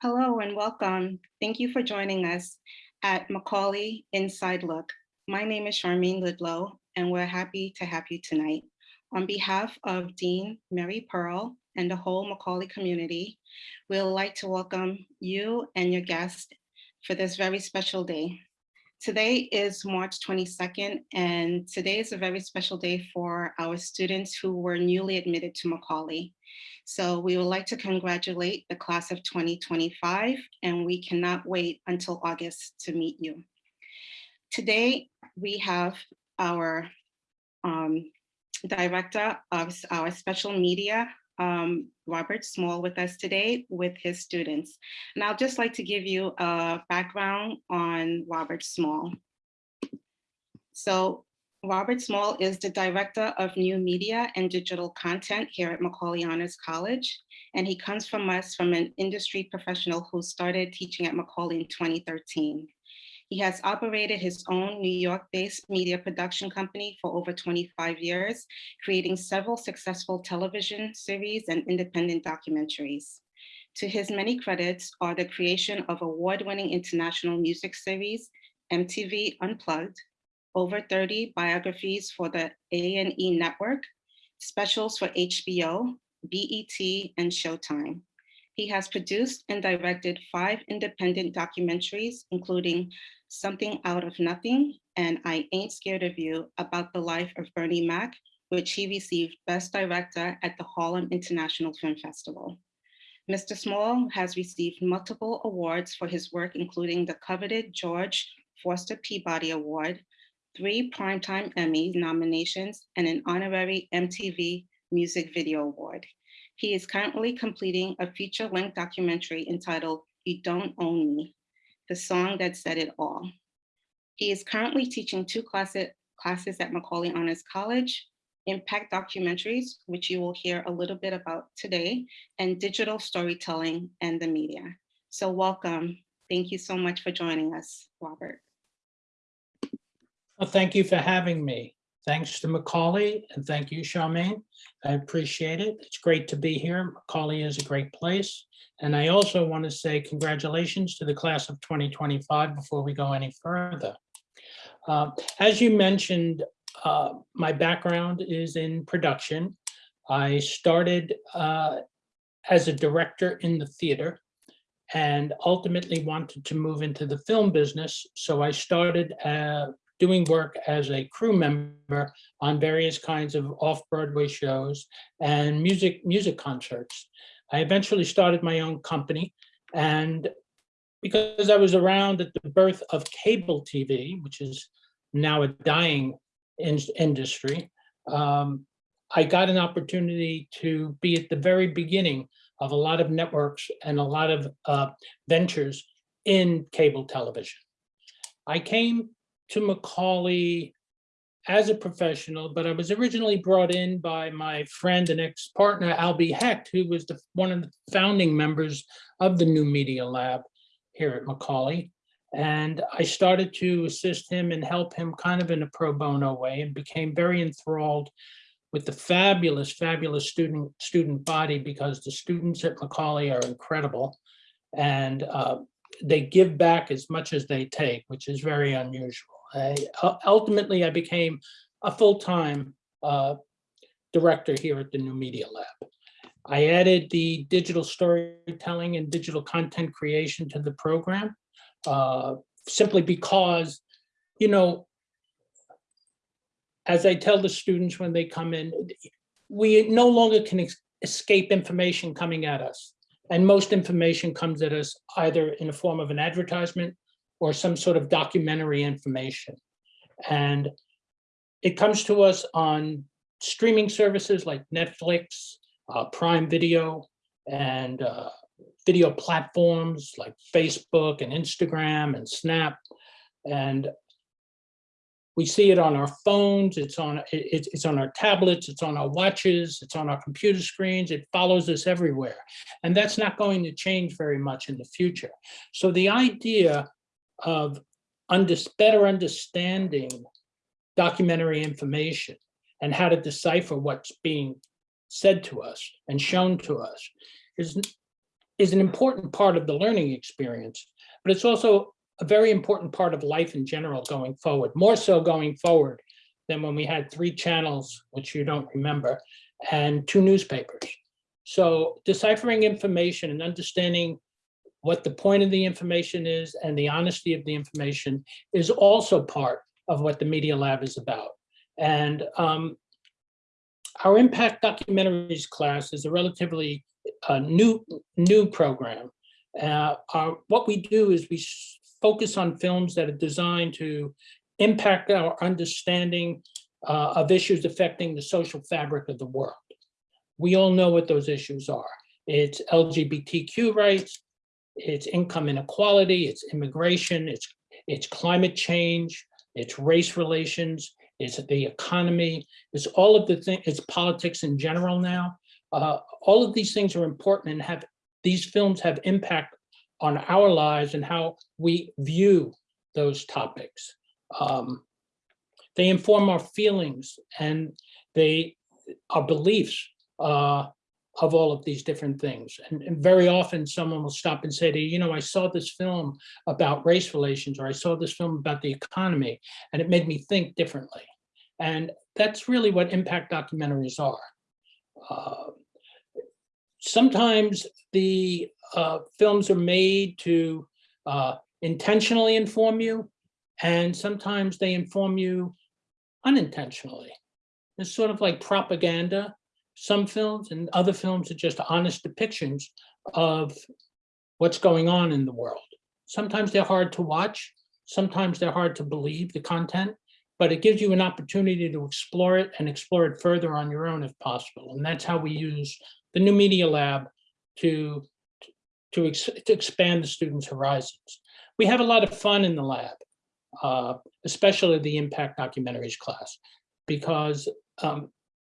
Hello and welcome. Thank you for joining us at Macaulay Inside Look. My name is Charmaine Lidlow, and we're happy to have you tonight. On behalf of Dean Mary Pearl and the whole Macaulay community, we'd like to welcome you and your guests for this very special day. Today is March 22nd, and today is a very special day for our students who were newly admitted to Macaulay. So we would like to congratulate the class of 2025, and we cannot wait until August to meet you. Today, we have our um, director of our special media, um, Robert Small with us today with his students. And I'll just like to give you a background on Robert Small. So Robert Small is the Director of New Media and Digital Content here at Macaulay Honors College. And he comes from us from an industry professional who started teaching at Macaulay in 2013. He has operated his own New York-based media production company for over 25 years, creating several successful television series and independent documentaries. To his many credits are the creation of award-winning international music series, MTV Unplugged, over 30 biographies for the A&E network, specials for HBO, BET, and Showtime. He has produced and directed five independent documentaries, including Something Out of Nothing and I Ain't Scared of You about the life of Bernie Mac, which he received Best Director at the Harlem International Film Festival. Mr. Small has received multiple awards for his work, including the coveted George Foster Peabody Award, three Primetime Emmy nominations, and an honorary MTV Music Video Award. He is currently completing a feature-length documentary entitled You Don't Own Me, the song that said it all. He is currently teaching two classes, at Macaulay Honors College, impact documentaries, which you will hear a little bit about today, and digital storytelling and the media. So welcome. Thank you so much for joining us, Robert. Well, thank you for having me. Thanks to Macaulay and thank you, Charmaine. I appreciate it. It's great to be here. Macaulay is a great place. And I also want to say congratulations to the class of 2025 before we go any further. Uh, as you mentioned, uh, my background is in production. I started uh, as a director in the theater and ultimately wanted to move into the film business. So I started uh, doing work as a crew member on various kinds of off-Broadway shows and music music concerts. I eventually started my own company and because I was around at the birth of cable TV, which is now a dying in industry, um, I got an opportunity to be at the very beginning of a lot of networks and a lot of uh, ventures in cable television. I came to Macaulay as a professional, but I was originally brought in by my friend and ex-partner, Albie Hecht, who was the, one of the founding members of the New Media Lab here at Macaulay. And I started to assist him and help him kind of in a pro bono way and became very enthralled with the fabulous, fabulous student student body because the students at Macaulay are incredible. And uh, they give back as much as they take, which is very unusual. I, ultimately, I became a full-time uh, director here at the New Media Lab. I added the digital storytelling and digital content creation to the program uh, simply because, you know, as I tell the students when they come in, we no longer can escape information coming at us. And most information comes at us either in the form of an advertisement or some sort of documentary information. And it comes to us on streaming services like Netflix, uh, Prime Video, and uh, video platforms like Facebook and Instagram and Snap. And we see it on our phones, it's on, it, it's on our tablets, it's on our watches, it's on our computer screens, it follows us everywhere. And that's not going to change very much in the future. So the idea of under, better understanding documentary information and how to decipher what's being said to us and shown to us is is an important part of the learning experience, but it's also a very important part of life in general going forward, more so going forward than when we had three channels, which you don't remember, and two newspapers. So deciphering information and understanding what the point of the information is and the honesty of the information is also part of what the Media Lab is about. And um, our impact documentaries class is a relatively uh, new new program. Uh, our- what we do is we focus on films that are designed to impact our understanding uh, of issues affecting the social fabric of the world. We all know what those issues are. It's LGBTQ rights, it's income inequality, it's immigration, it's it's climate change, it's race relations, it's the economy, it's all of the things, it's politics in general now. Uh, all of these things are important and have, these films have impact on our lives and how we view those topics. Um, They inform our feelings and they, our beliefs uh, of all of these different things. And, and very often someone will stop and say to you, you know, I saw this film about race relations, or I saw this film about the economy, and it made me think differently. And that's really what impact documentaries are. Uh, Sometimes the uh, films are made to uh, intentionally inform you, and sometimes they inform you unintentionally. It's sort of like propaganda. Some films and other films are just honest depictions of what's going on in the world. Sometimes they're hard to watch, sometimes they're hard to believe the content, but it gives you an opportunity to explore it and explore it further on your own if possible. And that's how we use the new media lab to, to, ex- to expand the students' horizons. We have a lot of fun in the lab, uh, especially the impact documentaries class, because um,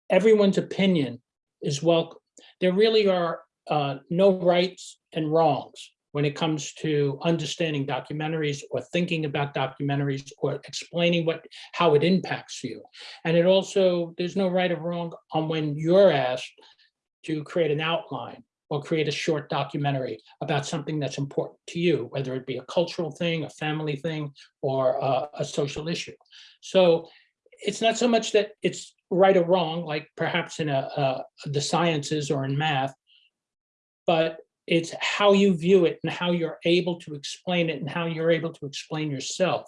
everyone's opinion is welcome. There really are uh, no rights and wrongs when it comes to understanding documentaries or thinking about documentaries or explaining what how it impacts you. And it also, there's no right or wrong on when you're asked to create an outline or create a short documentary about something that's important to you, whether it be a cultural thing, a family thing, or uh, a social issue. So it's not so much that it's right or wrong, like perhaps in a, uh, the sciences or in math, but it's how you view it and how you're able to explain it and how you're able to explain yourself.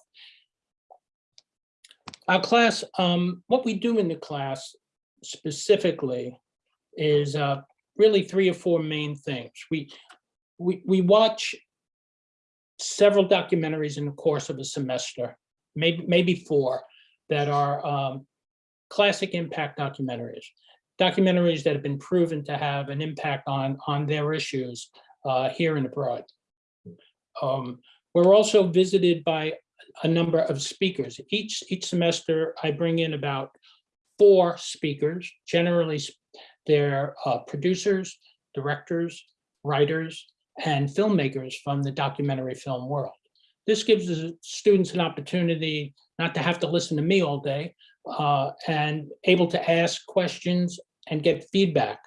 Our class, um, what we do in the class specifically is uh, really three or four main things. We, we, we watch several documentaries in the course of a semester, maybe, maybe four, that are um, classic impact documentaries. Documentaries that have been proven to have an impact on, on their issues uh, here and abroad. Um, We're also visited by a number of speakers. Each, each semester, I bring in about four speakers. Generally, they're uh, producers, directors, writers, and filmmakers from the documentary film world. This gives the students an opportunity not to have to listen to me all day uh, and able to ask questions and get feedback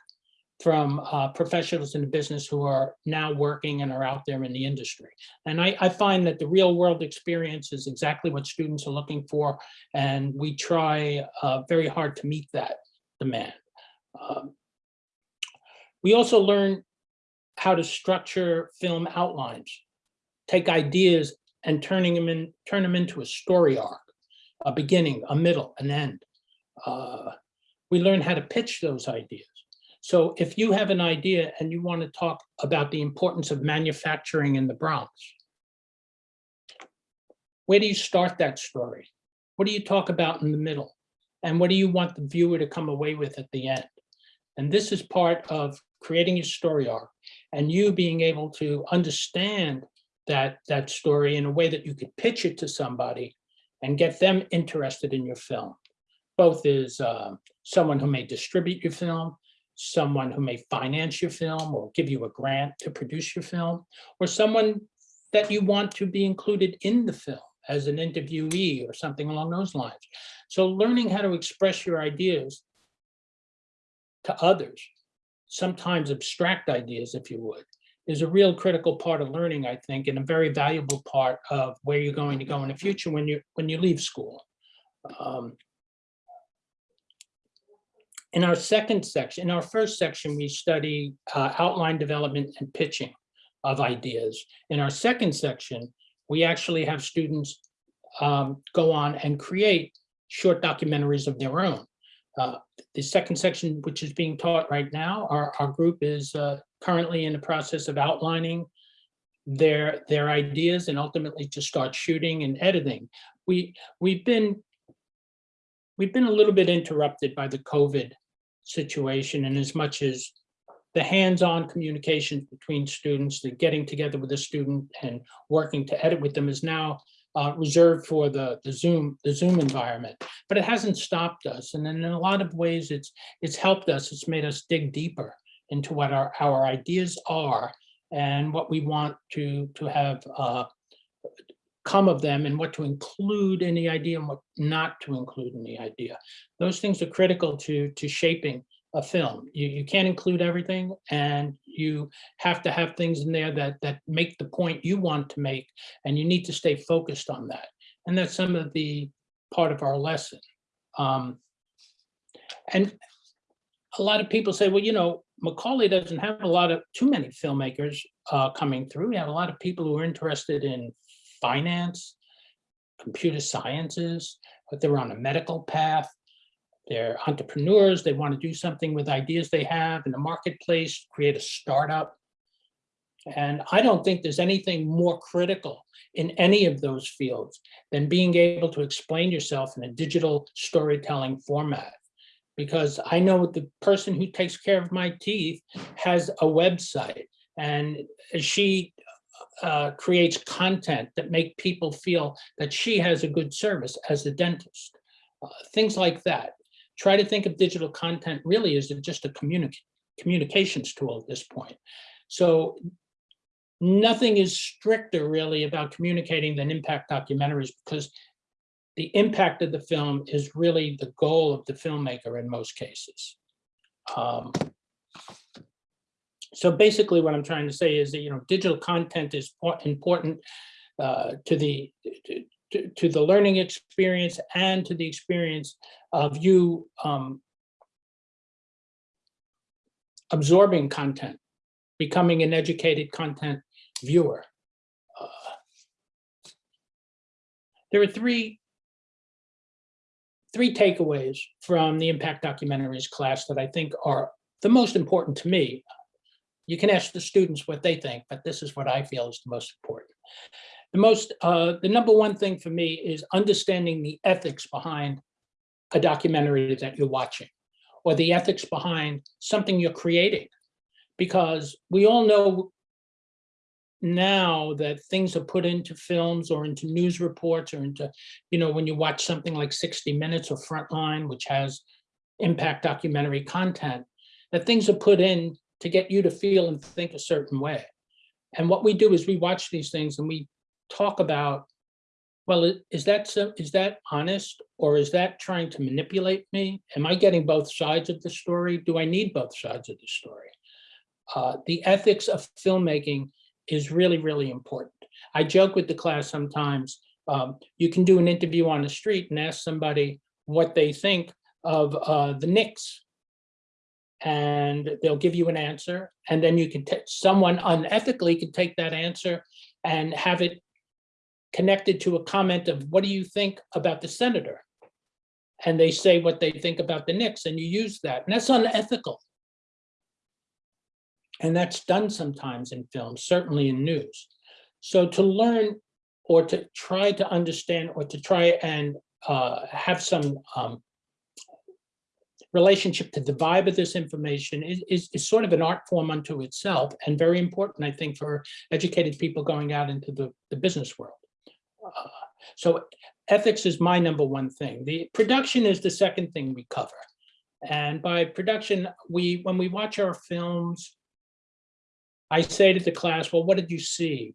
from uh, professionals in the business who are now working and are out there in the industry. And I, I find that the real world experience is exactly what students are looking for, and we try uh, very hard to meet that demand. Um, We also learn how to structure film outlines, take ideas and turning them in, turn them into a story arc, a beginning, a middle, an end. Uh, We learn how to pitch those ideas. So if you have an idea and you want to talk about the importance of manufacturing in the Bronx, where do you start that story? What do you talk about in the middle? And what do you want the viewer to come away with at the end? And this is part of creating your story arc and you being able to understand that, that story in a way that you could pitch it to somebody and get them interested in your film. Both is uh, someone who may distribute your film, someone who may finance your film or give you a grant to produce your film, or someone that you want to be included in the film as an interviewee or something along those lines. So learning how to express your ideas to others, sometimes abstract ideas, if you would, is a real critical part of learning, I think, and a very valuable part of where you're going to go in the future when you, when you leave school. Um, In our second section, in our first section, we study uh, outline development and pitching of ideas. In our second section, we actually have students um, go on and create short documentaries of their own. Uh, The second section, which is being taught right now, our, our group is uh, currently in the process of outlining their, their ideas and ultimately to start shooting and editing. We, we've been, we've been a little bit interrupted by the COVID situation and as much as the hands-on communication between students, the getting together with a student and working to edit with them is now uh, reserved for the, the Zoom, the Zoom environment. But it hasn't stopped us. And in a lot of ways, it's, it's helped us. It's made us dig deeper into what our, our ideas are and what we want to, to have uh, come of them and what to include in the idea and what not to include in the idea. Those things are critical to, to shaping a film. You, you can't include everything and you have to have things in there that, that make the point you want to make and you need to stay focused on that. And that's some of the part of our lesson. Um, and a lot of people say, well, you know, Macaulay doesn't have a lot of, too many filmmakers uh, coming through. We have a lot of people who are interested in finance, computer sciences, but they're on a medical path. They're entrepreneurs. They want to do something with ideas they have in the marketplace, create a startup. And I don't think there's anything more critical in any of those fields than being able to explain yourself in a digital storytelling format. Because I know the person who takes care of my teeth has a website and she uh, creates content that make people feel that she has a good service as a dentist. Uh, Things like that. Try to think of digital content really as just a communic communications tool at this point. So nothing is stricter really about communicating than impact documentaries because the impact of the film is really the goal of the filmmaker in most cases. Um, so basically what I'm trying to say is that, you know, digital content is important uh, to the, to- to, the learning experience and to the experience of you um, absorbing content, becoming an educated content viewer. Uh, There are three three takeaways from the impact documentaries class that I think are the most important to me. You can ask the students what they think, but this is what I feel is the most important. The most, uh, the number one thing for me is understanding the ethics behind a documentary that you're watching, or the ethics behind something you're creating. Because we all know now that things are put into films or into news reports or into, you know, when you watch something like 60 Minutes or Frontline, which has impact documentary content, that things are put in to get you to feel and think a certain way. And what we do is we watch these things and we talk about, well, is that, so- is that honest? Or is that trying to manipulate me? Am I getting both sides of the story? Do I need both sides of the story? Uh, The ethics of filmmaking is really, really important. I joke with the class sometimes, um, you can do an interview on the street and ask somebody what they think of uh, the Knicks. And they'll give you an answer, and then you can, someone unethically can take that answer and have it connected to a comment of, what do you think about the senator? And they say what they think about the Knicks, and you use that, and that's unethical. And that's done sometimes in films, certainly in news. So to learn or to try to understand or to try and uh, have some um, relationship to the vibe of this information is, is, is sort of an art form unto itself and very important, I think, for educated people going out into the, the business world. Uh, So ethics is my number one thing. The production is the second thing we cover. And by production, we, when we watch our films, I say to the class, well, what did you see?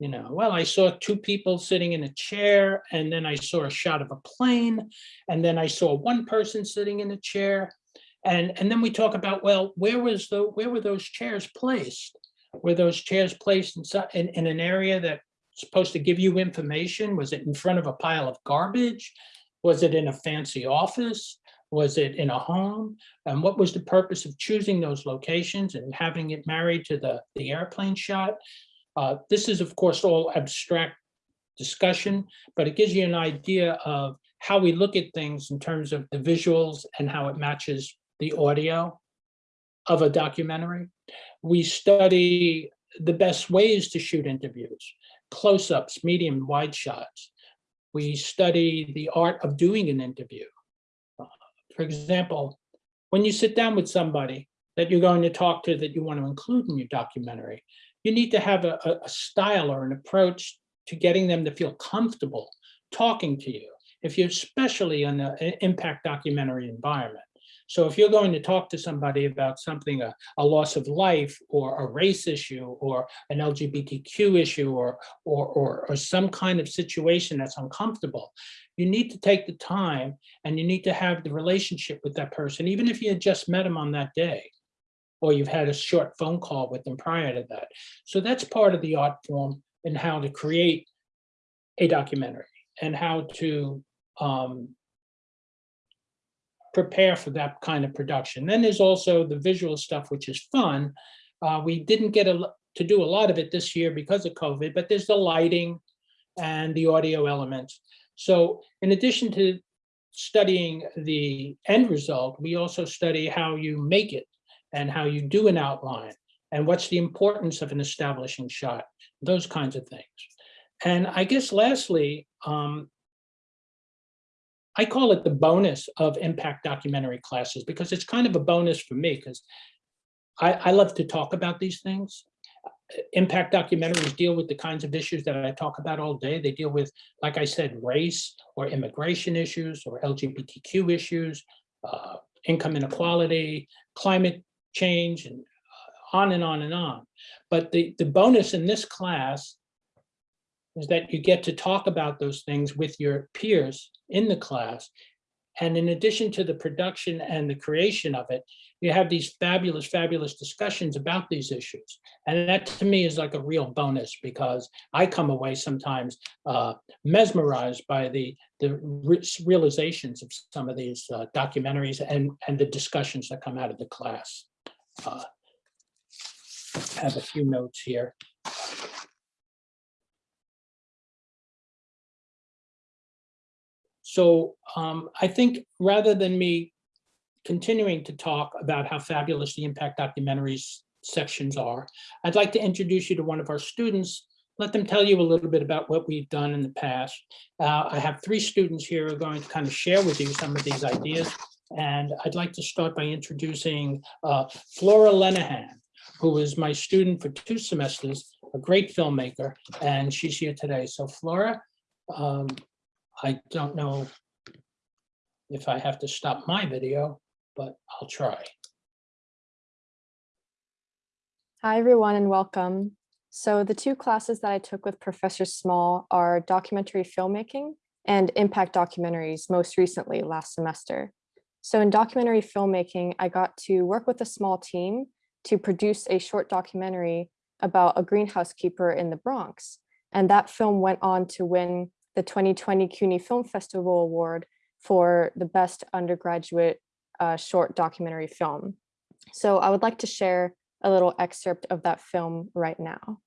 You know, well, I saw two people sitting in a chair and then I saw a shot of a plane and then I saw one person sitting in a chair. And, and then we talk about, well, where was the, where were those chairs placed? Were those chairs placed in, in, in an area that's supposed to give you information? Was it in front of a pile of garbage? Was it in a fancy office? Was it in a home? And what was the purpose of choosing those locations and having it married to the, the airplane shot? Uh, This is, of course, all abstract discussion, but it gives you an idea of how we look at things in terms of the visuals and how it matches the audio of a documentary. We study the best ways to shoot interviews, close-ups, medium, wide shots. We study the art of doing an interview. For example, when you sit down with somebody that you're going to talk to that you want to include in your documentary, you need to have a, a- a style or an approach to getting them to feel comfortable talking to you, if you're especially in an impact documentary environment. So if you're going to talk to somebody about something, a, a loss of life or a race issue or an LGBTQ issue or, or, or, or some kind of situation that's uncomfortable, you need to take the time and you need to have the relationship with that person, even if you had just met them on that day or you've had a short phone call with them prior to that. So that's part of the art form and how to create a documentary and how to um, prepare for that kind of production. Then there's also the visual stuff, which is fun. Uh, we didn't get a, to do a lot of it this year because of COVID, but there's the lighting and the audio elements. So in addition to studying the end result, we also study how you make it and how you do an outline and what's the importance of an establishing shot, those kinds of things. And I guess lastly, um, I call it the bonus of impact documentary classes because it's kind of a bonus for me because I, I love to talk about these things. Impact documentaries deal with the kinds of issues that I talk about all day. They deal with, like I said, race or immigration issues or LGBTQ issues, uh, income inequality, climate change, and uh, on and on and on. But the, the bonus in this class is that you get to talk about those things with your peers in the class. And in addition to the production and the creation of it, you have these fabulous, fabulous discussions about these issues. And that to me is like a real bonus because I come away sometimes uh, mesmerized by the, the realizations of some of these uh, documentaries and, and the discussions that come out of the class. Uh, have a few notes here. So um, I think rather than me continuing to talk about how fabulous the impact documentaries sections are, I'd like to introduce you to one of our students, let them tell you a little bit about what we've done in the past. Uh, I have three students here who are going to kind of share with you some of these ideas. And I'd like to start by introducing uh, Flora Lenahan, who is my student for two semesters, a great filmmaker, and she's here today. So Flora, um, I don't know if I have to stop my video, but I'll try. Hi, everyone, and welcome. So the two classes that I took with Professor Small are documentary filmmaking and impact documentaries, most recently last semester. So in documentary filmmaking, I got to work with a small team to produce a short documentary about a greenhouse keeper in the Bronx. And that film went on to win the 2020 CUNY Film Festival Award for the best undergraduate uh, short documentary film. So I would like to share a little excerpt of that film right now.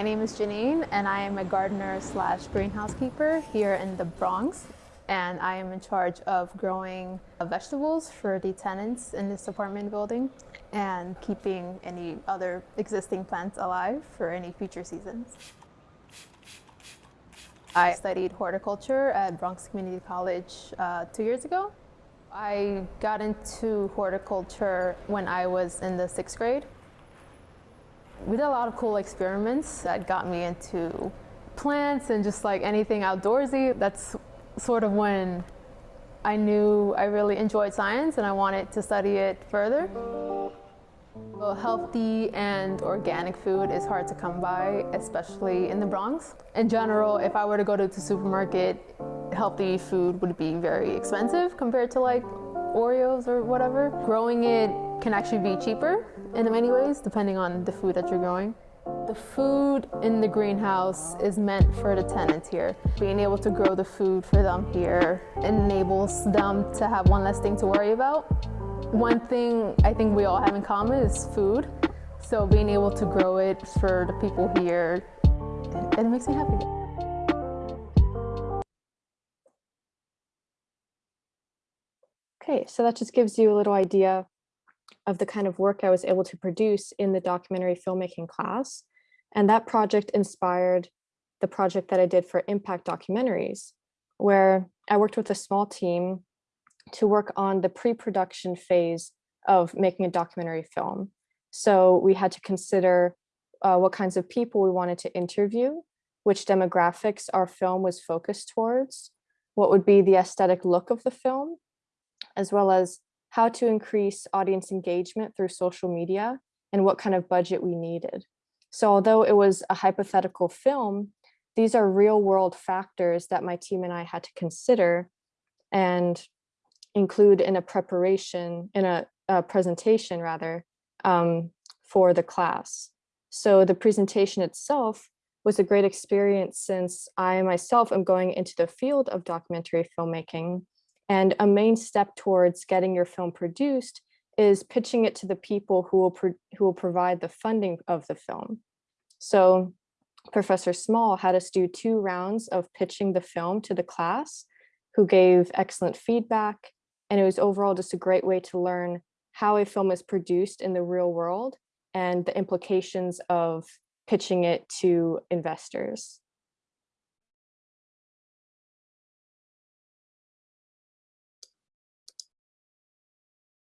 My name is Janine, and I am a gardener slash greenhouse keeper here in the Bronx. And I am in charge of growing vegetables for the tenants in this apartment building and keeping any other existing plants alive for any future seasons. I studied horticulture at Bronx Community College uh, two years ago. I got into horticulture when I was in the sixth grade. We did a lot of cool experiments that got me into plants and just like anything outdoorsy. That's sort of when I knew I really enjoyed science and I wanted to study it further. Well, healthy and organic food is hard to come by, especially in the Bronx. In general, if I were to go to the supermarket, healthy food would be very expensive compared to like Oreos or whatever. Growing it can actually be cheaper in many ways, depending on the food that you're growing. The food in the greenhouse is meant for the tenants here. Being able to grow the food for them here enables them to have one less thing to worry about. One thing I think we all have in common is food. So being able to grow it for the people here, it makes me happy. Okay, so that just gives you a little idea of the kind of work I was able to produce in the documentary filmmaking class. And that project inspired the project that I did for impact documentaries, where I worked with a small team to work on the pre-production phase of making a documentary film. So we had to consider uh, what kinds of people we wanted to interview, which demographics our film was focused towards, what would be the aesthetic look of the film, as well as how to increase audience engagement through social media and what kind of budget we needed. So although it was a hypothetical film, these are real world factors that my team and I had to consider and include in a preparation, in a, a presentation rather, um, for the class. So the presentation itself was a great experience since I myself am going into the field of documentary filmmaking and a main step towards getting your film produced is pitching it to the people who will, who will provide the funding of the film. So Professor Small had us do two rounds of pitching the film to the class who gave excellent feedback. And it was overall just a great way to learn how a film is produced in the real world and the implications of pitching it to investors.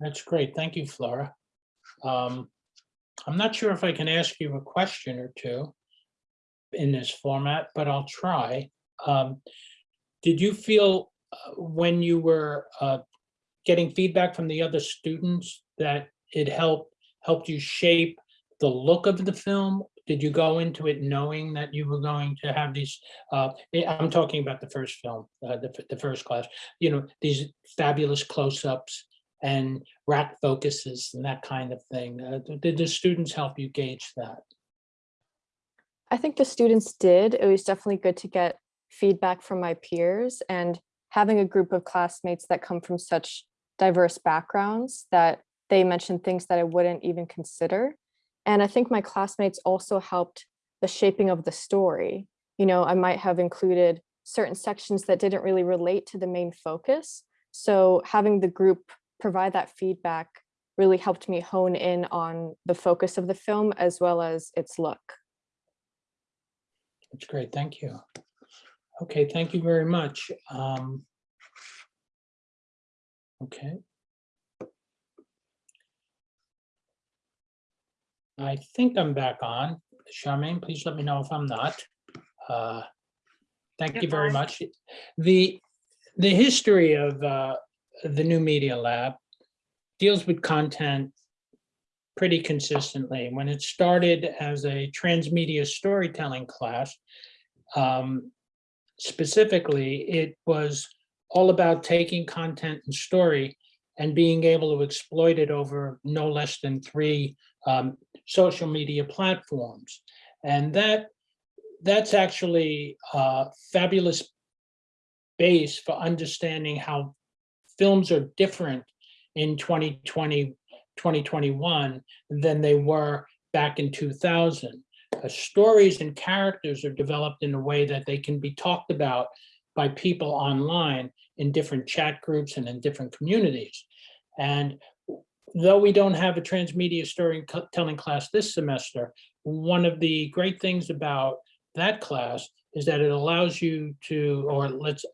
That's great. Thank you, Flora. Um, I'm not sure if I can ask you a question or two in this format, but I'll try. Um, did you feel uh, when you were uh, getting feedback from the other students that it helped helped you shape the look of the film? Did you go into it knowing that you were going to have these, uh, I'm talking about the first film, uh, the, the first class, you know, these fabulous close-ups and rack focuses and that kind of thing. Uh, did the students help you gauge that? I think the students did. It was definitely good to get feedback from my peers and having a group of classmates that come from such diverse backgrounds that they mentioned things that I wouldn't even consider. And I think my classmates also helped the shaping of the story. You know, I might have included certain sections that didn't really relate to the main focus. So having the group provide that feedback really helped me hone in on the focus of the film as well as its look. That's great. Thank you. Okay, thank you very much. Um, okay. I think I'm back on. Charmaine, please let me know if I'm not. Uh, Thank You're you very much. The, the history of uh, the new media lab deals with content pretty consistently. When it started as a transmedia storytelling class, um, specifically, it was all about taking content and story and being able to exploit it over no less than three um, social media platforms. And that that's actually a fabulous base for understanding how films are different in 2020, 2021 than they were back in 2000. Uh, stories and characters are developed in a way that they can be talked about by people online in different chat groups and in different communities. And though we don't have a transmedia storytelling class this semester, one of the great things about that class is that it allows you to, or let's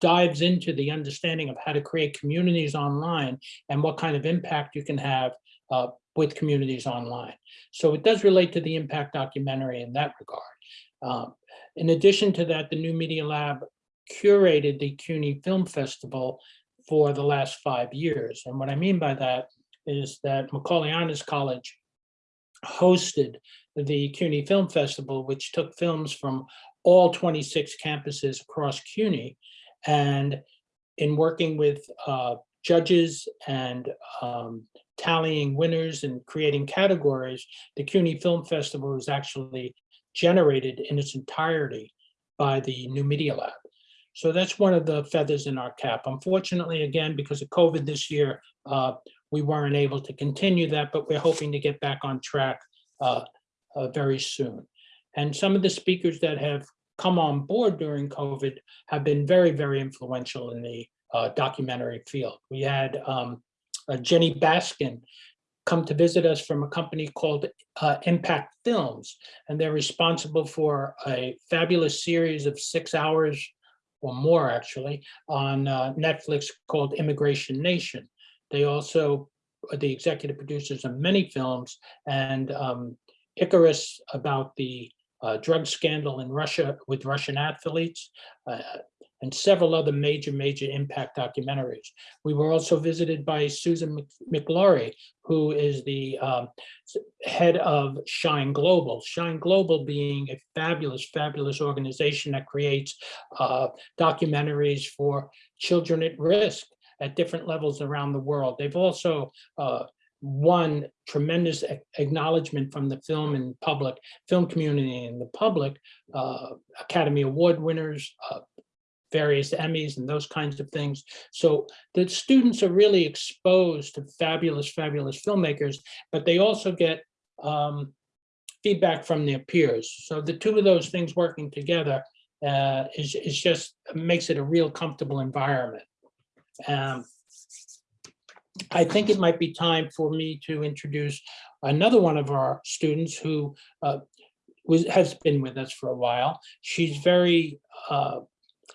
dives into the understanding of how to create communities online and what kind of impact you can have uh, with communities online. So it does relate to the impact documentary in that regard. Um, In addition to that, the New Media Lab curated the CUNY Film Festival for the last five years. And what I mean by that is that Macaulay Honors College hosted the CUNY Film Festival, which took films from all 26 campuses across CUNY. And in working with uh, judges and um, tallying winners and creating categories, the CUNY Film Festival was actually generated in its entirety by the New Media Lab. So that's one of the feathers in our cap. Unfortunately, again, because of COVID this year, uh, we weren't able to continue that, but we're hoping to get back on track uh, uh, very soon. And some of the speakers that have come on board during COVID have been very, very influential in the uh, documentary field. We had um, uh, Jenny Baskin come to visit us from a company called uh, Impact Films, and they're responsible for a fabulous series of six hours or more actually on uh, Netflix called Immigration Nation. They also are the executive producers of many films and um, Icarus about the uh, drug scandal in Russia with Russian athletes, uh, and several other major, major impact documentaries. We were also visited by Susan Mc- MacLaury, who is the um, head of Shine Global. Shine Global being a fabulous, fabulous organization that creates uh, documentaries for children at risk at different levels around the world. They've also uh, won tremendous acknowledgement from the film and public, film community and the public, uh, Academy Award winners, uh, various Emmys and those kinds of things. So the students are really exposed to fabulous, fabulous filmmakers, but they also get um, feedback from their peers. So the two of those things working together uh, is, is just makes it a real comfortable environment. Um, I think it might be time for me to introduce another one of our students who uh, was, has been with us for a while. She's very, uh,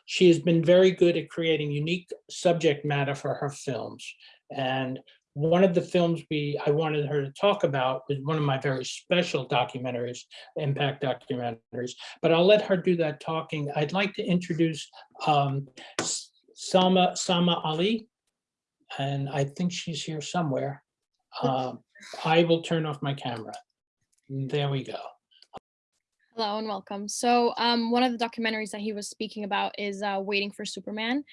she has been very good at creating unique subject matter for her films. And one of the films we, I wanted her to talk about was one of my very special documentaries, impact documentaries, but I'll let her do that talking. I'd like to introduce um, S- Salma, Sama Ali. And I think she's here somewhere. Um, I will turn off my camera. There we go. Hello and welcome. So um, one of the documentaries that he was speaking about is uh, Waiting for Superman,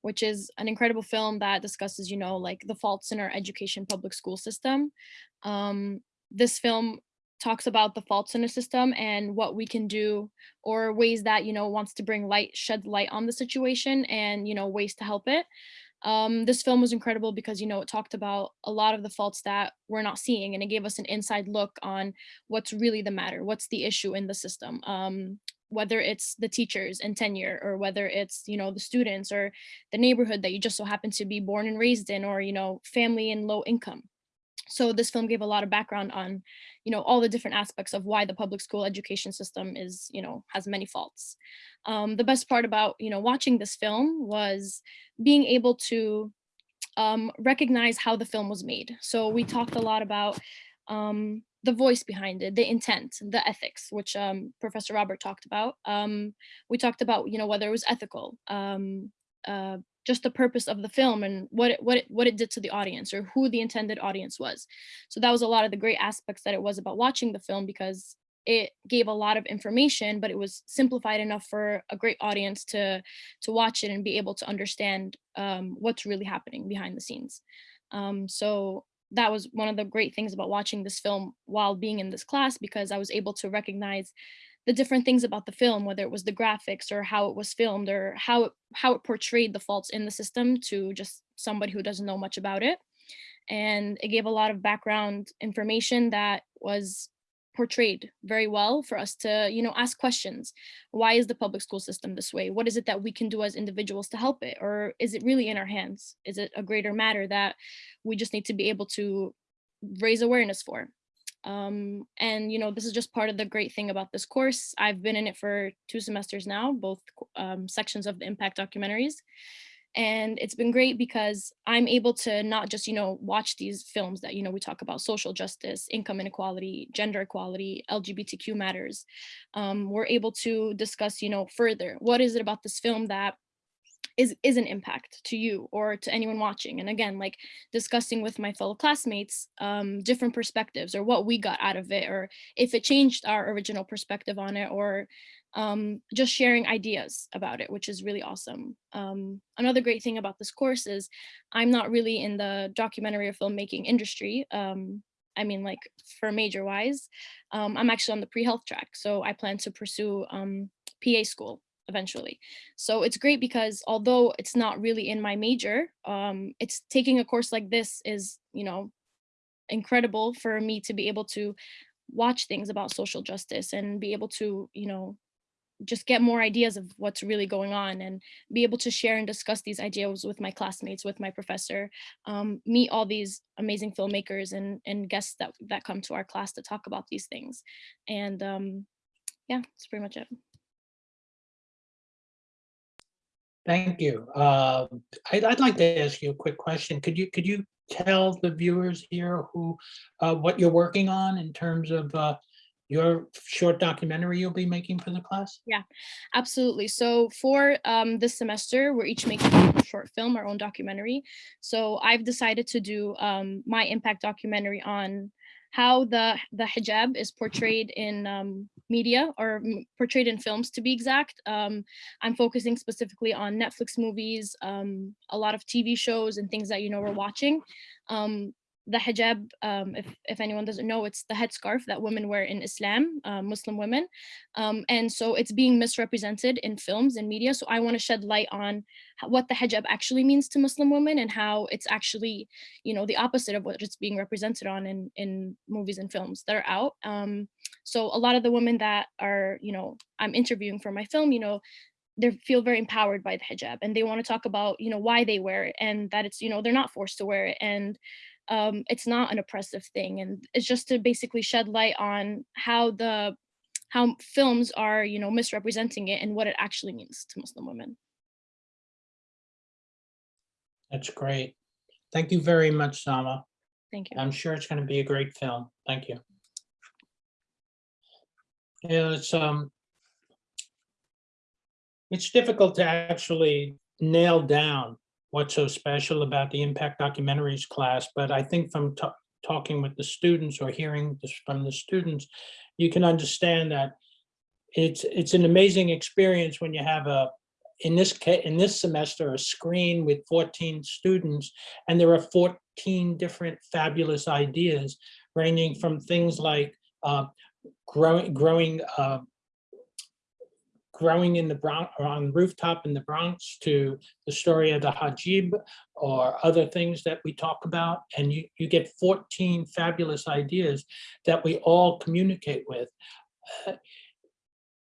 which is an incredible film that discusses, you know, like the faults in our education public school system. Um, this film talks about the faults in the system and what we can do or ways that, you know, wants to bring light, shed light on the situation and, you know, ways to help it. Um, this film was incredible because, you know, it talked about a lot of the faults that we're not seeing and it gave us an inside look on what's really the matter what's the issue in the system um, whether it's the teachers and tenure or whether it's you know the students or the neighborhood that you just so happen to be born and raised in or you know family and low income so this film gave a lot of background on you know all the different aspects of why the public school education system is you know has many faults um, the best part about you know watching this film was being able to um, recognize how the film was made so we talked a lot about um, the voice behind it, the intent, the ethics, which um, Professor Robert talked about. Um, we talked about, you know, whether it was ethical, um, uh, just the purpose of the film and what it, what it, what it did to the audience or who the intended audience was. So that was a lot of the great aspects that it was about watching the film because it gave a lot of information, but it was simplified enough for a great audience to to watch it and be able to understand um, what's really happening behind the scenes. Um, so that was one of the great things about watching this film while being in this class because I was able to recognize the different things about the film, whether it was the graphics or how it was filmed or how it, how it portrayed the faults in the system to just somebody who doesn't know much about it. And it gave a lot of background information that was portrayed very well for us to you know ask questions. Why is the public school system this way? What is it that we can do as individuals to help it? Or is it really in our hands? Is it a greater matter that we just need to be able to raise awareness for Um, and you know, this is just part of the great thing about this course. I've been in it for two semesters now, both um, sections of the impact documentaries. And it's been great because I'm able to not just, you know, watch these films that, you know, we talk about social justice, income inequality, gender equality, LGBTQ matters. Um, we're able to discuss, you know, further, what is it about this film that is is an impact to you or to anyone watching and again like discussing with my fellow classmates um, different perspectives or what we got out of it or if it changed our original perspective on it or um, just sharing ideas about it which is really awesome um, another great thing about this course is i'm not really in the documentary or filmmaking industry um, I mean, like for major wise, um, I'm actually on the pre-health track. So I plan to pursue um, PA school eventually. So it's great because although it's not really in my major, um, it's taking a course like this is, you know, incredible for me to be able to watch things about social justice and be able to, you know, just get more ideas of what's really going on and be able to share and discuss these ideas with my classmates, with my professor, um, meet all these amazing filmmakers and, and guests that, that come to our class to talk about these things. And um, yeah, that's pretty much it. Thank you. Uh, I'd, I'd like to ask you a quick question. Could you, could you tell the viewers here who, uh, what you're working on in terms of uh, your short documentary you'll be making for the class? Yeah, absolutely. So for um, this semester, we're each making a short film, our own documentary. So I've decided to do um, my impact documentary on how the the hijab is portrayed in um, media or portrayed in films to be exact. Um, I'm focusing specifically on Netflix movies, um, a lot of TV shows and things that you know we're watching. Um, the hijab, um, if, if anyone doesn't know, it's the headscarf that women wear in Islam, uh, Muslim women. Um, and so it's being misrepresented in films and media. So I want to shed light on what the hijab actually means to Muslim women and how it's actually, you know, the opposite of what it's being represented on in, in movies and films that are out. Um, so a lot of the women that are, you know, I'm interviewing for my film, you know, they feel very empowered by the hijab and they want to talk about, you know, why they wear it and that it's, you know, they're not forced to wear it. And um, it's not an oppressive thing and it's just to basically shed light on how the how films are you know misrepresenting it and what it actually means to muslim women That's great. Thank you very much, Sama. thank you I'm sure it's going to be a great film. Thank you. Yeah, it's, um, it's difficult to actually nail down what's so special about the Impact Documentaries class, but I think from talking with the students or hearing this from the students, you can understand that it's, it's an amazing experience when you have a, in this in this semester, a screen with 14 students, and there are 14 different fabulous ideas ranging from things like uh, growing, growing, uh, growing in the Bronx, or on the rooftop in the Bronx to the story of the Hajib or other things that we talk about. And you, you get 14 fabulous ideas that we all communicate with. Uh,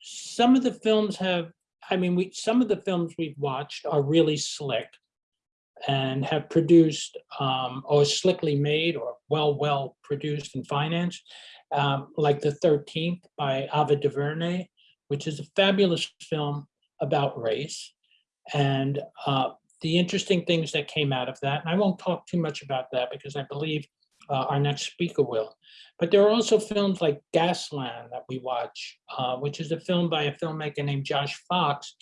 Some of the films have, I mean, we, some of the films we've watched are really slick and have produced um, or slickly made or well, well produced and financed, um, like The 13th by Ava DuVernay, which is a fabulous film about race. And uh, the interesting things that came out of that, and I won't talk too much about that because I believe uh, our next speaker will. But there are also films like Gasland that we watch, uh, which is a film by a filmmaker named Josh Fox,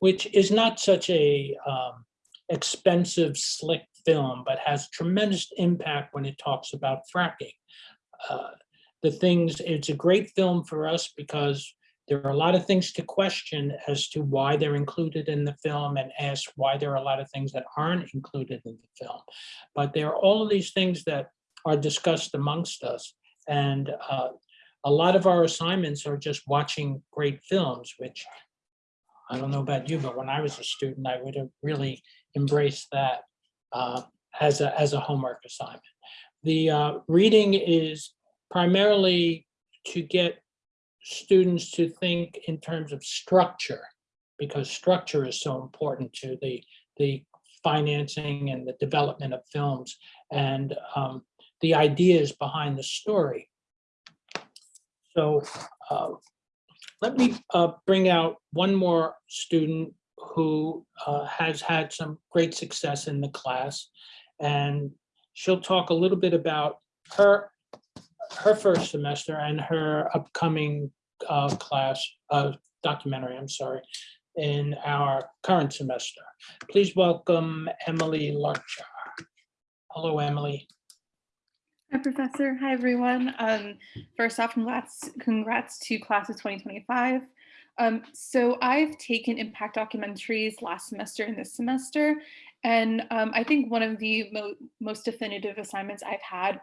which is not such a um, expensive, slick film, but has tremendous impact when it talks about fracking. Uh, the things, it's a great film for us because there are a lot of things to question as to why they're included in the film and ask why there are a lot of things that aren't included in the film. But there are all of these things that are discussed amongst us. And uh, a lot of our assignments are just watching great films, which I don't know about you, but when I was a student, I would have really embraced that uh, as a, as a homework assignment. The uh, reading is primarily to get students to think in terms of structure, because structure is so important to the, the financing and the development of films and um, the ideas behind the story. So uh, let me uh, bring out one more student who uh, has had some great success in the class. And she'll talk a little bit about her, her first semester and her upcoming uh, class, uh, documentary, I'm sorry, in our current semester. Please welcome Emily Larcher. Hello, Emily. Hi, Professor. Hi, everyone. Um, first off, congrats, congrats to class of 2025. Um, so I've taken impact documentaries last semester and this semester, and um, I think one of the mo most definitive assignments I've had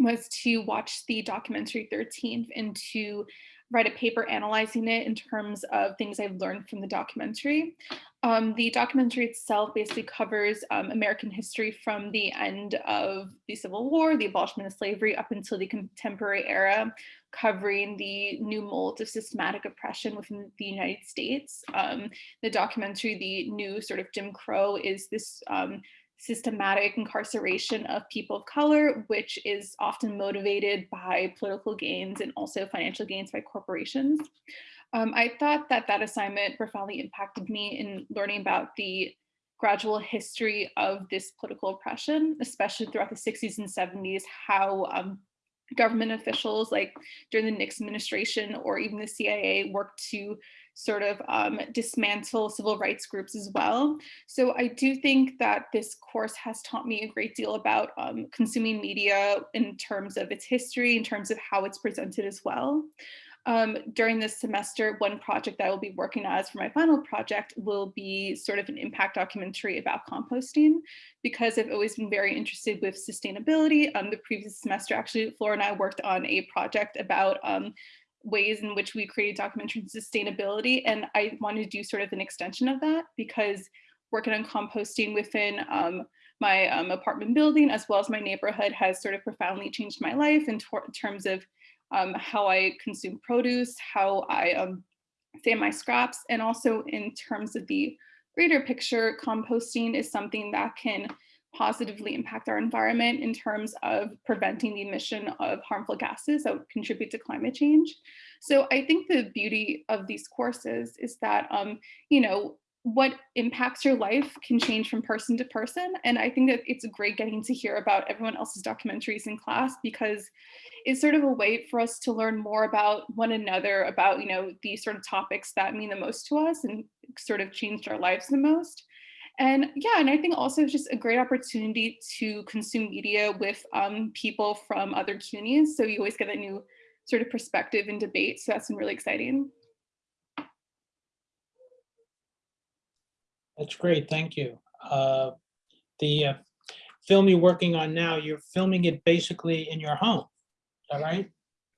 was to watch the documentary 13th and to write a paper analyzing it in terms of things I've learned from the documentary. Um, the documentary itself basically covers um, American history from the end of the Civil War, the abolishment of slavery, up until the contemporary era, covering the new mold of systematic oppression within the United States. Um, the documentary, The New Sort of Jim Crow, is this um, systematic incarceration of people of color, which is often motivated by political gains and also financial gains by corporations. Um, I thought that that assignment profoundly impacted me in learning about the gradual history of this political oppression, especially throughout the 60s and 70s, how um, government officials like during the Nixon administration or even the CIA worked to sort of um, dismantle civil rights groups as well. So I do think that this course has taught me a great deal about um, consuming media in terms of its history, in terms of how it's presented as well. Um, during this semester, one project that I will be working on as for my final project will be sort of an impact documentary about composting because I've always been very interested with sustainability. Um, the previous semester, actually, Flora and I worked on a project about um, ways in which we created documentary sustainability. And I wanted to do sort of an extension of that because working on composting within um, my um, apartment building as well as my neighborhood has sort of profoundly changed my life in, in terms of um, how I consume produce, how I um, save my scraps, and also in terms of the greater picture, composting is something that can positively impact our environment in terms of preventing the emission of harmful gases that contribute to climate change. So I think the beauty of these courses is that, um, you know, what impacts your life can change from person to person. And I think that it's great getting to hear about everyone else's documentaries in class because it's sort of a way for us to learn more about one another, about, you know, these sort of topics that mean the most to us and sort of changed our lives the most. And yeah, and I think also just a great opportunity to consume media with um, people from other CUNYs. So you always get a new sort of perspective and debate. So that's been really exciting. That's great, thank you. Uh, The uh, film you're working on now, you're filming it basically in your home, that right?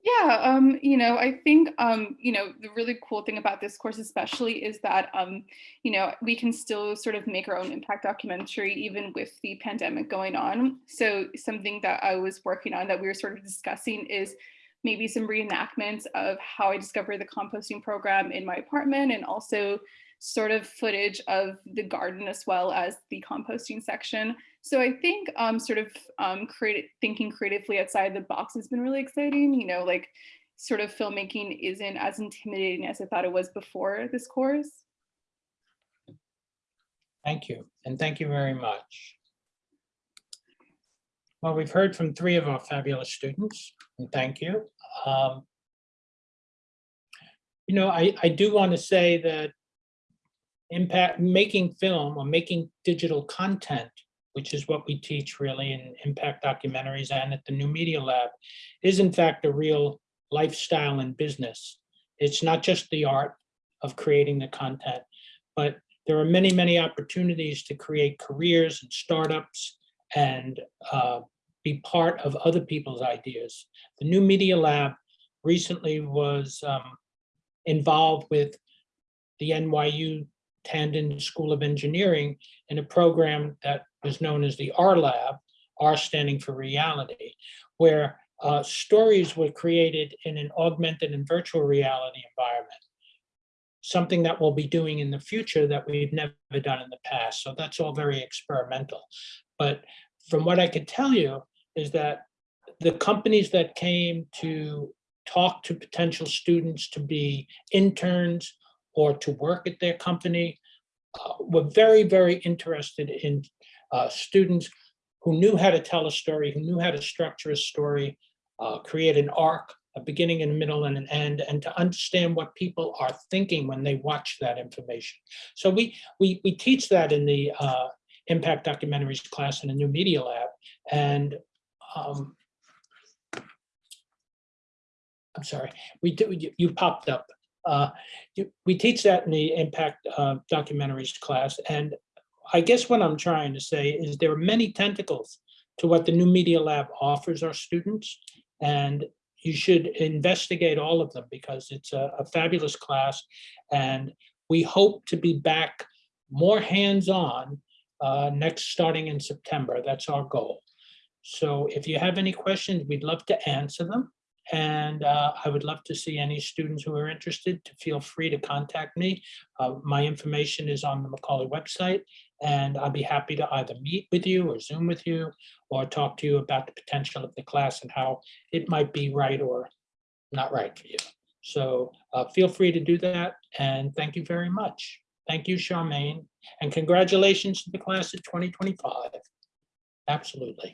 Yeah, um, you know, I think, um, you know, the really cool thing about this course especially is that, um, you know, we can still sort of make our own impact documentary even with the pandemic going on. So something that I was working on that we were sort of discussing is maybe some reenactments of how I discovered the composting program in my apartment and also sort of footage of the garden as well as the composting section. So I think um, sort of um, thinking creatively outside the box has been really exciting. You know, like sort of filmmaking isn't as intimidating as I thought it was before this course. Thank you, and thank you very much. Well, we've heard from three of our fabulous students, and thank you. Um, You know, I, I do want to say that impact, making film or making digital content, which is what we teach really in impact documentaries and at the New Media Lab, is in fact a real lifestyle and business. It's not just the art of creating the content, but there are many, many opportunities to create careers and startups and uh, be part of other people's ideas. The New Media Lab recently was um, involved with the NYU Tandon School of Engineering in a program that was known as the R Lab, R standing for reality, where uh, stories were created in an augmented and virtual reality environment. Something that we'll be doing in the future that we've never done in the past. So that's all very experimental. But from what I could tell you is that the companies that came to talk to potential students to be interns or to work at their company. Uh, We're very, very interested in uh, students who knew how to tell a story, who knew how to structure a story, uh, create an arc, a beginning and a middle and an end, and to understand what people are thinking when they watch that information. So we we we teach that in the uh, impact documentaries class in the new media lab, and um, I'm sorry, we do you, you popped up. Uh, you, we teach that in the impact uh, documentaries class, and I guess what I'm trying to say is there are many tentacles to what the new media lab offers our students, and you should investigate all of them because it's a, a fabulous class. And we hope to be back more hands-on uh, next, starting in September. That's our goal. So if you have any questions, we'd love to answer them. And uh, I would love to see any students who are interested to feel free to contact me. Uh, My information is on the Macaulay website, and I'll be happy to either meet with you or Zoom with you or talk to you about the potential of the class and how it might be right or not right for you. So uh, feel free to do that, and thank you very much. Thank you, Charmaine, and congratulations to the class of 2025. Absolutely.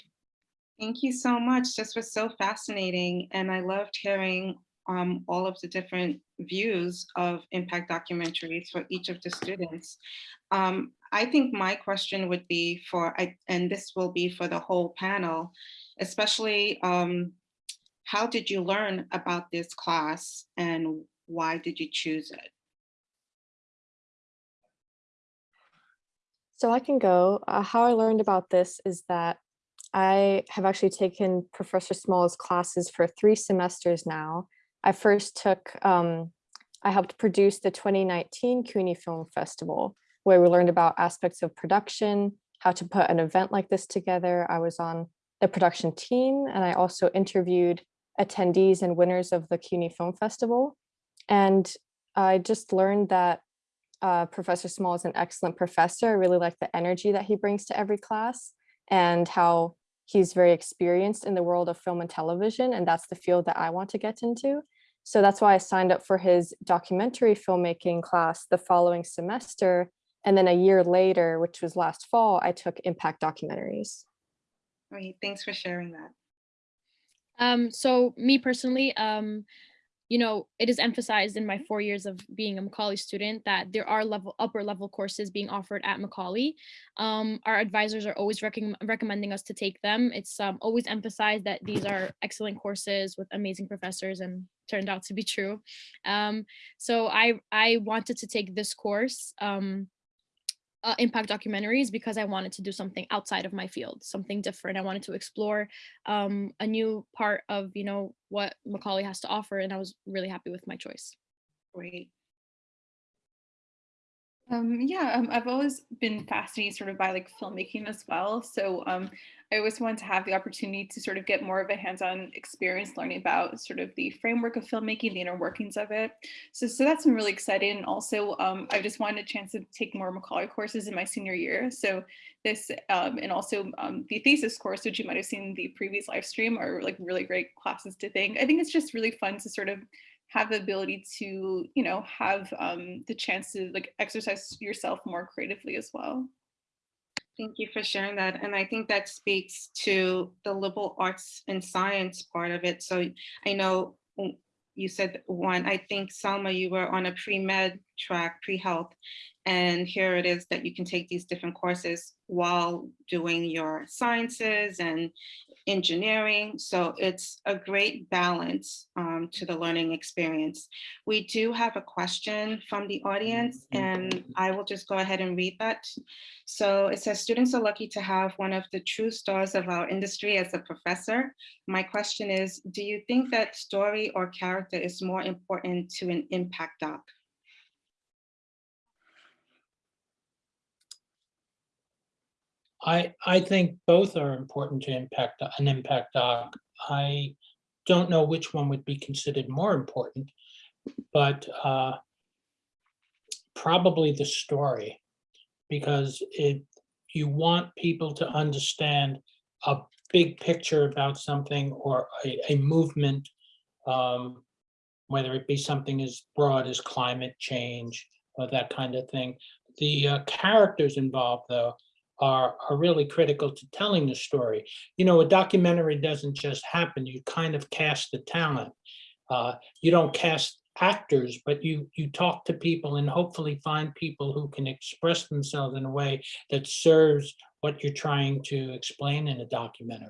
Thank you so much. This was so fascinating, and I loved hearing um, all of the different views of impact documentaries for each of the students. Um, I think my question would be for, and this will be for the whole panel, especially um, how did you learn about this class and why did you choose it? So I can go. Uh, how I learned about this is that I have actually taken Professor Small's classes for three semesters now. I first took, um, I helped produce the 2019 CUNY Film Festival, where we learned about aspects of production, how to put an event like this together. I was on the production team, and I also interviewed attendees and winners of the CUNY Film Festival. And I just learned that uh, Professor Small is an excellent professor. I really like the energy that he brings to every class and how he's very experienced in the world of film and television. And that's the field that I want to get into. So that's why I signed up for his documentary filmmaking class the following semester. And then a year later, which was last fall, I took impact documentaries. Great, thanks for sharing that. Um, so me personally, um, you know, it is emphasized in my four years of being a Macaulay student that there are level upper level courses being offered at Macaulay. Um, our advisors are always recomm recommending us to take them. It's um, always emphasized that these are excellent courses with amazing professors and turned out to be true. Um, so I, I wanted to take this course. Um, uh, impact documentaries because I wanted to do something outside of my field, something different. I wanted to explore um, a new part of, you know, what Macaulay has to offer, and I was really happy with my choice. Great. Um, yeah, um, I've always been fascinated sort of by like filmmaking as well. So um, I always wanted to have the opportunity to sort of get more of a hands-on experience learning about sort of the framework of filmmaking, the inner workings of it. So, so that's been really exciting. And also, um, I just wanted a chance to take more Macaulay courses in my senior year. So this, um, and also um, the thesis course, which you might have seen the previous live stream, are like really great classes to think. I think it's just really fun to sort of have the ability to, you know, have um, the chance to like exercise yourself more creatively as well. Thank you for sharing that. And I think that speaks to the liberal arts and science part of it. So I know you said one, I think Selma, you were on a pre-med track, pre-health, and here it is that you can take these different courses while doing your sciences and engineering. So it's a great balance um, to the learning experience. We do have a question from the audience and I will just go ahead and read that. So it says, students are lucky to have one of the true stars of our industry as a professor. My question is, do you think that story or character is more important to an impact doc? I, I think both are important to impact, an impact doc. I don't know which one would be considered more important, but uh, probably the story, because it, you want people to understand a big picture about something or a, a movement um, whether it be something as broad as climate change or that kind of thing. The uh, characters involved, though, are, are really critical to telling the story. You know, a documentary doesn't just happen. You kind of cast the talent. Uh, you don't cast actors, but you you talk to people and hopefully find people who can express themselves in a way that serves what you're trying to explain in a documentary.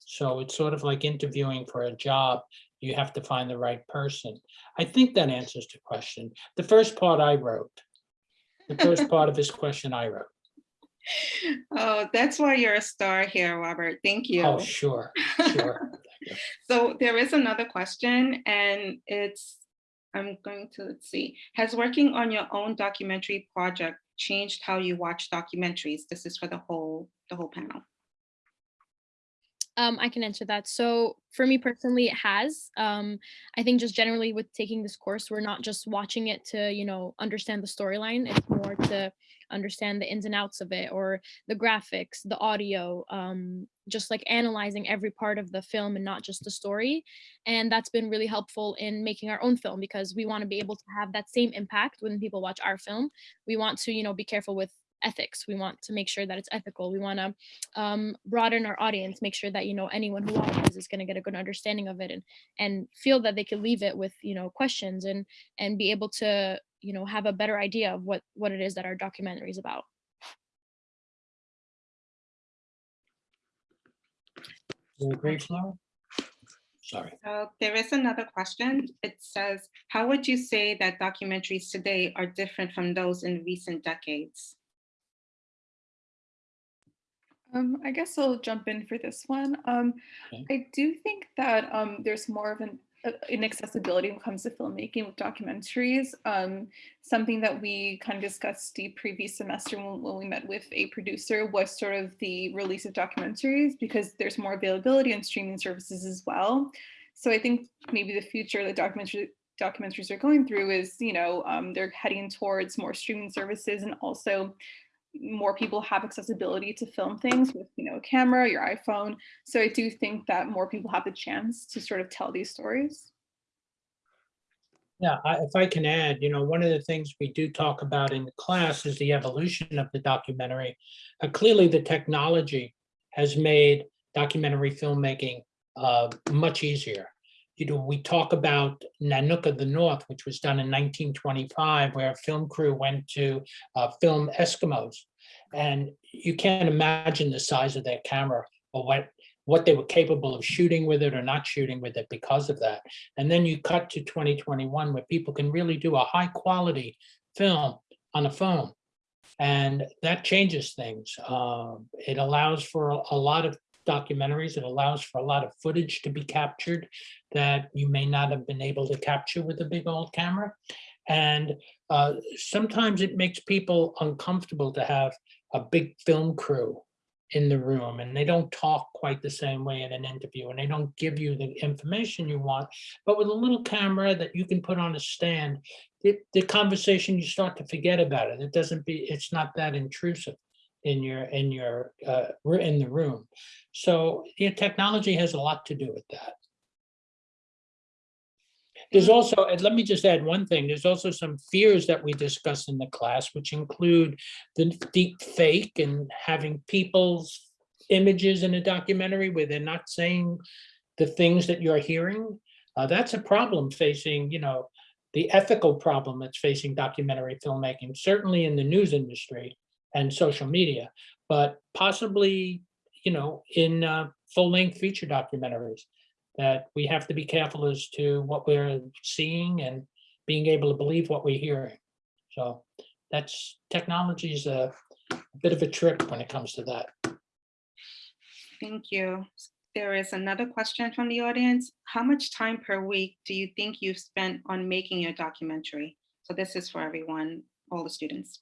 So it's sort of like interviewing for a job. You have to find the right person. I think that answers the question. The first part I wrote. The first part of this question I wrote. Oh, that's why you're a star here, Robert. Thank oh, you. Oh, sure, sure. So there is another question and it's, I'm going to, let's see, has working on your own documentary project changed how you watch documentaries? This is for the whole, the whole panel. Um, I can answer that. So for me personally, it has. Um, I think just generally with taking this course, we're not just watching it to, you know, understand the storyline. It's more to understand the ins and outs of it or the graphics, the audio, um, just like analyzing every part of the film and not just the story. And that's been really helpful in making our own film because we want to be able to have that same impact when people watch our film. We want to, you know, be careful with ethics. We want to make sure that it's ethical. We want to um, broaden our audience, make sure that you know anyone who watches is going to get a good understanding of it, and and feel that they can leave it with you know questions and and be able to you know have a better idea of what what it is that our documentary is about. You agree, Sorry. So there is another question. It says, how would you say that documentaries today are different from those in recent decades? Um, I guess I'll jump in for this one. Um, Okay. I do think that um, there's more of an uh, inaccessibility when it comes to filmmaking with documentaries. Um, something that we kind of discussed the previous semester when, when we met with a producer was sort of the release of documentaries because there's more availability on streaming services as well. So I think maybe the future that documentary documentaries are going through is, you know, um, they're heading towards more streaming services and also more people have accessibility to film things with you know a camera your iphone so i do think that more people have the chance to sort of tell these stories Yeah, I- if I can add, you know, one of the things we do talk about in the class is the evolution of the documentary. Uh, Clearly, the technology has made documentary filmmaking uh, much easier. You know, we talk about Nanook of the North, which was done in 1925, where a film crew went to uh, film Eskimos. And you can't imagine the size of their camera or what, what they were capable of shooting with it or not shooting with it because of that. And then you cut to 2021 where people can really do a high quality film on a phone. And that changes things. Um, It allows for a- a lot of documentaries. It allows for a lot of footage to be captured that you may not have been able to capture with a big old camera. And uh, sometimes it makes people uncomfortable to have a big film crew in the room and they don't talk quite the same way in an interview and they don't give you the information you want. But with a little camera that you can put on a stand, the, the conversation, you start to forget about it. It doesn't be, it's not that intrusive in your, in your, uh, in the room. So, yeah, technology has a lot to do with that. There's also, and let me just add one thing, there's also some fears that we discuss in the class, which include the deep fake and having people's images in a documentary where they're not saying the things that you're hearing. Uh, that's a problem facing, you know, the ethical problem that's facing documentary filmmaking, certainly in the news industry and social media, but possibly, you know, in uh, full-length feature documentaries that we have to be careful as to what we're seeing and being able to believe what we're hearing. So that's, technology is a bit of a trick when it comes to that. Thank you. There is another question from the audience. How much time per week do you think you've spent on making your documentary? So this is for everyone, all the students.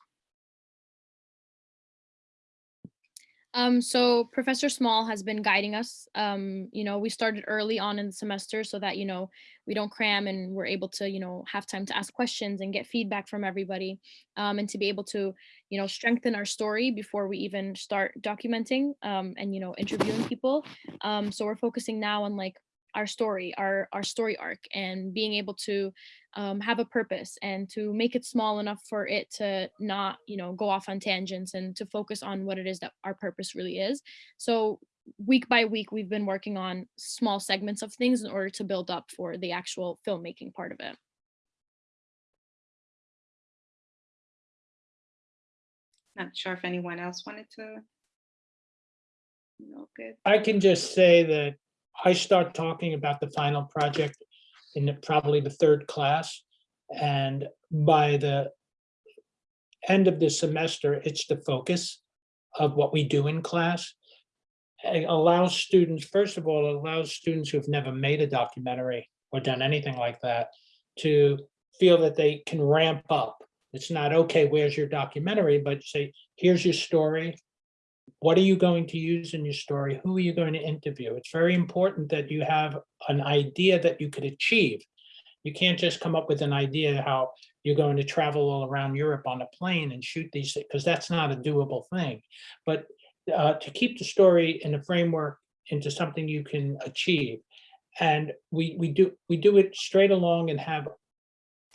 Um, so Professor Small has been guiding us. Um, you know, we started early on in the semester so that, you know, we don't cram and we're able to, you know, have time to ask questions and get feedback from everybody um, and to be able to, you know, strengthen our story before we even start documenting um, and, you know, interviewing people. Um, so we're focusing now on like our story, our our story arc, and being able to um, have a purpose and to make it small enough for it to not, you know, go off on tangents and to focus on what it is that our purpose really is. So week by week, we've been working on small segments of things in order to build up for the actual filmmaking part of it. Not sure if anyone else wanted to. No, good. I can just say that I start talking about the final project in probably the third class. And by the end of the semester, it's the focus of what we do in class. It allows students, first of all, it allows students who've never made a documentary or done anything like that to feel that they can ramp up. It's not, okay, where's your documentary, but say, here's your story. What are you going to use in your story? Who are you going to interview? It's very important that you have an idea that you could achieve. You can't just come up with an idea how you're going to travel all around Europe on a plane and shoot these, things because that's not a doable thing. But uh, to keep the story in a framework into something you can achieve. And we, we do, we do it straight along and have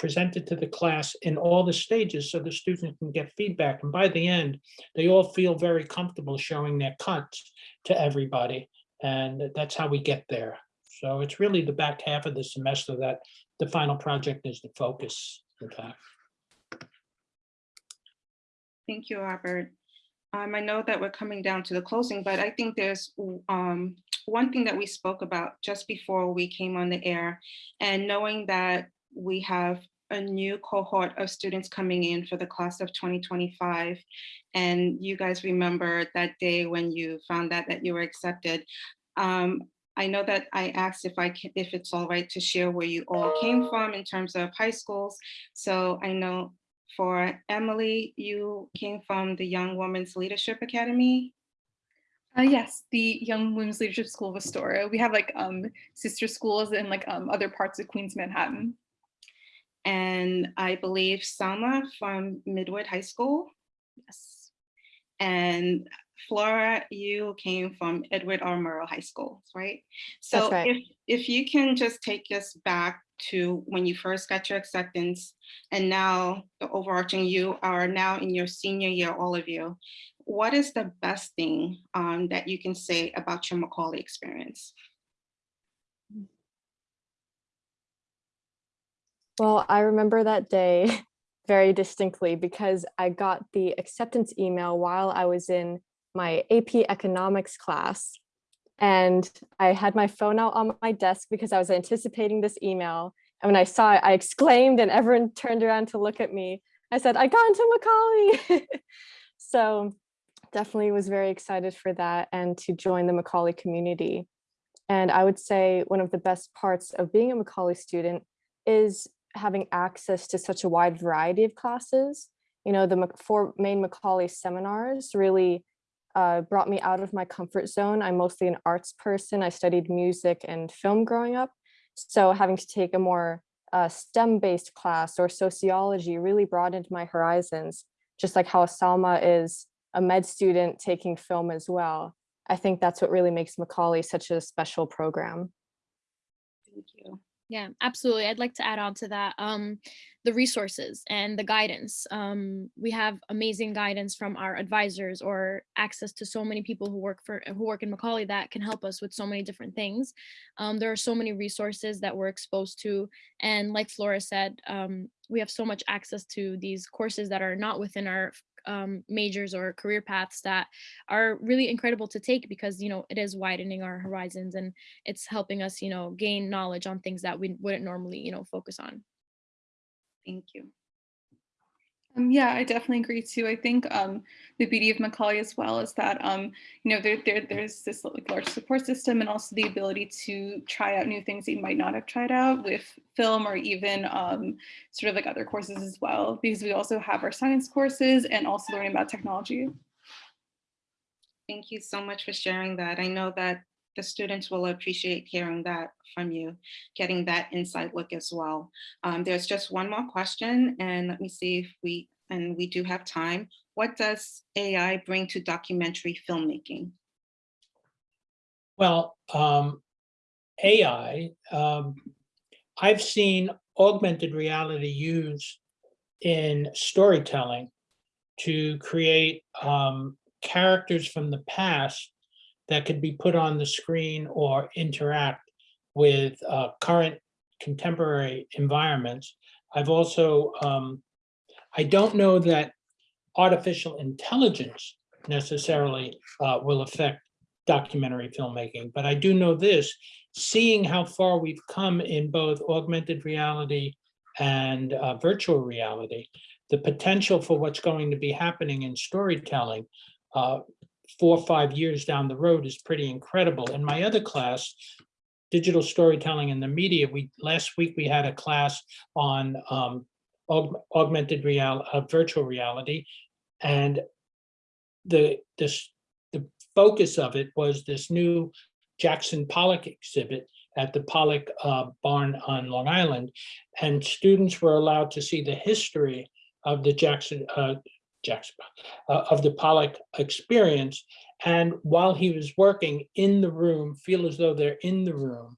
presented to the class in all the stages so the students can get feedback. And by the end, they all feel very comfortable showing their cuts to everybody. And that's how we get there. So it's really the back half of the semester that the final project is the focus, in fact. Thank you, Robert. Um, I know that we're coming down to the closing, but I think there's um, one thing that we spoke about just before we came on the air and knowing that we have a new cohort of students coming in for the class of 2025. And you guys remember that day when you found out that you were accepted. Um, I know that I asked if I can, if it's all right to share where you all came from in terms of high schools. So I know for Emily, you came from the Young Women's Leadership Academy. Uh, yes, the Young Women's Leadership School of Astoria. We have like um, sister schools in like um, other parts of Queens, Manhattan. And I believe Selma from Midwood High School. Yes. And Flora, you came from Edward R. Murrow High School, right? So right. if, if you can just take us back to when you first got your acceptance and now the overarching you are now in your senior year, all of you. What is the best thing um, that you can say about your Macaulay experience? Well, I remember that day very distinctly because I got the acceptance email while I was in my AP economics class. And I had my phone out on my desk because I was anticipating this email. And when I saw it, I exclaimed and everyone turned around to look at me. I said, I got into Macaulay. so definitely was very excited for that and to join the Macaulay community. And I would say one of the best parts of being a Macaulay student is having access to such a wide variety of classes. You know, the four main Macaulay seminars really uh, brought me out of my comfort zone. I'm mostly an arts person. I studied music and film growing up. So having to take a more uh, STEM-based class or sociology really broadened my horizons, just like how Salma is a med student taking film as well. I think that's what really makes Macaulay such a special program. Thank you. Yeah, absolutely. I'd like to add on to that. Um, the resources and the guidance. Um, we have amazing guidance from our advisors or access to so many people who work for who work in Macaulay that can help us with so many different things. Um, there are so many resources that we're exposed to. And like Flora said, um, we have so much access to these courses that are not within our um, majors or career paths that are really incredible to take because you know it is widening our horizons and it's helping us you know gain knowledge on things that we wouldn't normally you know focus on Thank you. Um, yeah, I definitely agree too. I think um, the beauty of Macaulay as well is that um, you know there, there there's this like large support system and also the ability to try out new things that you might not have tried out with film or even um, sort of like other courses as well. Because we also have our science courses and also learning about technology. Thank you so much for sharing that. I know that the students will appreciate hearing that from you, getting that inside look as well. Um, there's just one more question and let me see if we, and we do have time. What does AI bring to documentary filmmaking? Well, um, AI, um, I've seen augmented reality used in storytelling to create um, characters from the past that could be put on the screen or interact with uh, current contemporary environments. I've also, um, I don't know that artificial intelligence necessarily uh, will affect documentary filmmaking, but I do know this, seeing how far we've come in both augmented reality and uh, virtual reality, the potential for what's going to be happening in storytelling uh, four or five years down the road is pretty incredible. In my other class, digital storytelling in the media, we, last week we had a class on um, aug- augmented real, uh, virtual reality. And the, this, the focus of it was this new Jackson Pollock exhibit at the Pollock uh, Barn on Long Island. And students were allowed to see the history of the Jackson, uh, Jackson, uh, of the Pollock experience. And while he was working in the room, feel as though they're in the room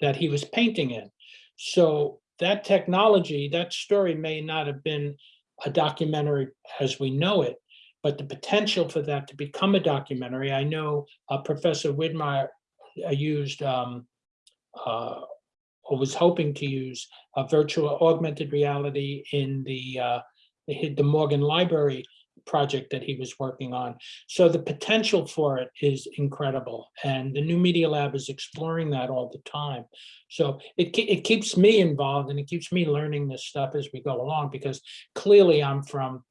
that he was painting in. So that technology, that story may not have been a documentary as we know it, but the potential for that to become a documentary, I know uh, Professor Widmeyer uh, used um, uh, or was hoping to use a virtual augmented reality in the uh, the the Morgan Library project that he was working on. So the potential for it is incredible. And the New Media Lab is exploring that all the time. So it, it keeps me involved and it keeps me learning this stuff as we go along because clearly I'm from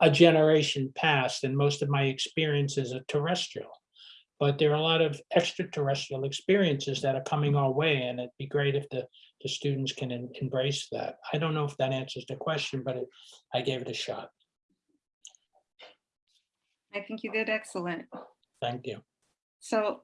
a generation past and most of my experiences are terrestrial. But there are a lot of extraterrestrial experiences that are coming our way and it'd be great if the, the students can em- embrace that. I don't know if that answers the question, but it, I gave it a shot. I think you did excellent. Thank you. So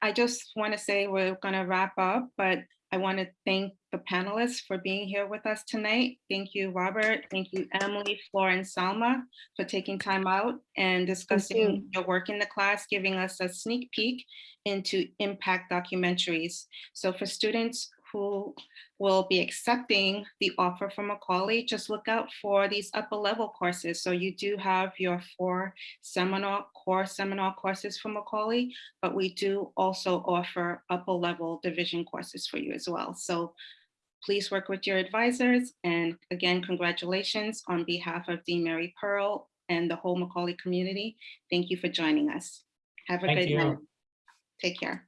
I just want to say we're going to wrap up, but I want to thank the panelists for being here with us tonight. Thank you, Robert. Thank you, Emily, Flora, and Salma for taking time out and discussing your work in the class, giving us a sneak peek into impact documentaries. So for students who will be accepting the offer from Macaulay, just look out for these upper level courses. So you do have your four seminar, core seminar courses from Macaulay, but we do also offer upper level division courses for you as well. So please work with your advisors. And again, congratulations on behalf of Dean Mary Pearl and the whole Macaulay community. Thank you for joining us. Have a Thank good you. night. Take care.